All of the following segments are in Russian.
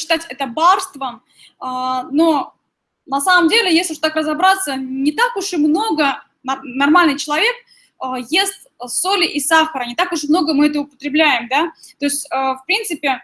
посчитать это барством, а, но на самом деле, если уж так разобраться, не так уж и много нормальный человек а, ест соли и сахара, не так уж много мы это употребляем, да, то есть, в принципе,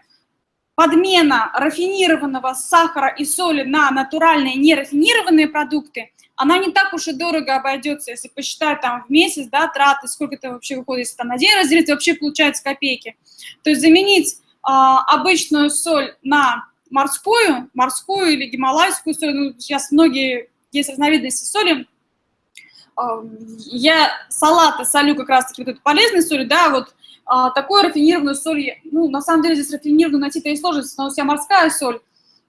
подмена рафинированного сахара и соли на натуральные нерафинированные продукты, она не так уж и дорого обойдется, если посчитать там в месяц, да, траты, сколько это вообще выходит, если там на день разделить, вообще получается копейки. То есть заменить обычную соль на морскую, морскую или гималайскую соль, ну, сейчас многие есть разновидности соли, э, я салаты солю как раз-таки вот эту полезную соль, да, вот а, такую рафинированную соль, ну, на самом деле здесь рафинированную найти-то и сложность, но у себя морская соль,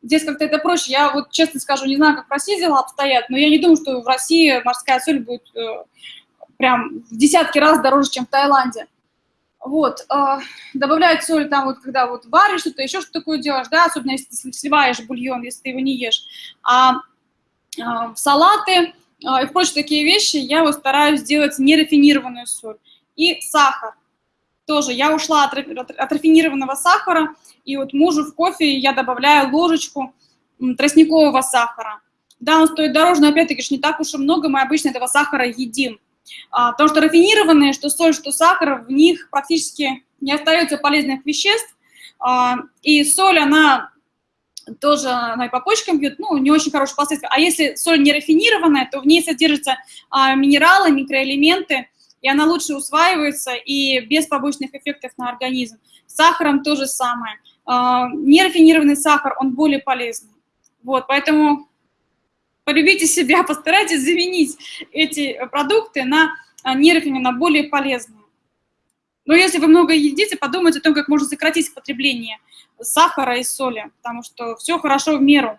здесь как-то это проще. Я вот честно скажу, не знаю, как в России дела обстоят, но я не думаю, что в России морская соль будет э, прям в десятки раз дороже, чем в Таиланде. Вот, э, добавлять соль там вот, когда вот варишь что-то, еще что-то такое делаешь, да, особенно если ты сливаешь бульон, если ты его не ешь. А э, в салаты э, и прочие такие вещи я вот стараюсь делать нерафинированную соль. И сахар тоже я ушла от, от рафинированного сахара, и вот мужу в кофе я добавляю ложечку тростникового сахара. Да, он стоит дороже, но опять-таки не так уж и много, мы обычно этого сахара едим. А, потому что рафинированные, что соль, что сахар, в них практически не остается полезных веществ, а, и соль, она тоже она и по почкам бьет, ну, не очень хорошие последствия. А если соль не рафинированная, то в ней содержатся а, минералы, микроэлементы, и она лучше усваивается и без побочных эффектов на организм. С сахаром то же самое. А, нерафинированный сахар, он более полезный. Вот, поэтому полюбите себя, постарайтесь заменить эти продукты на а, нерафинированные, на более полезные. Но если вы много едите, подумайте о том, как можно сократить потребление сахара и соли, потому что все хорошо в меру.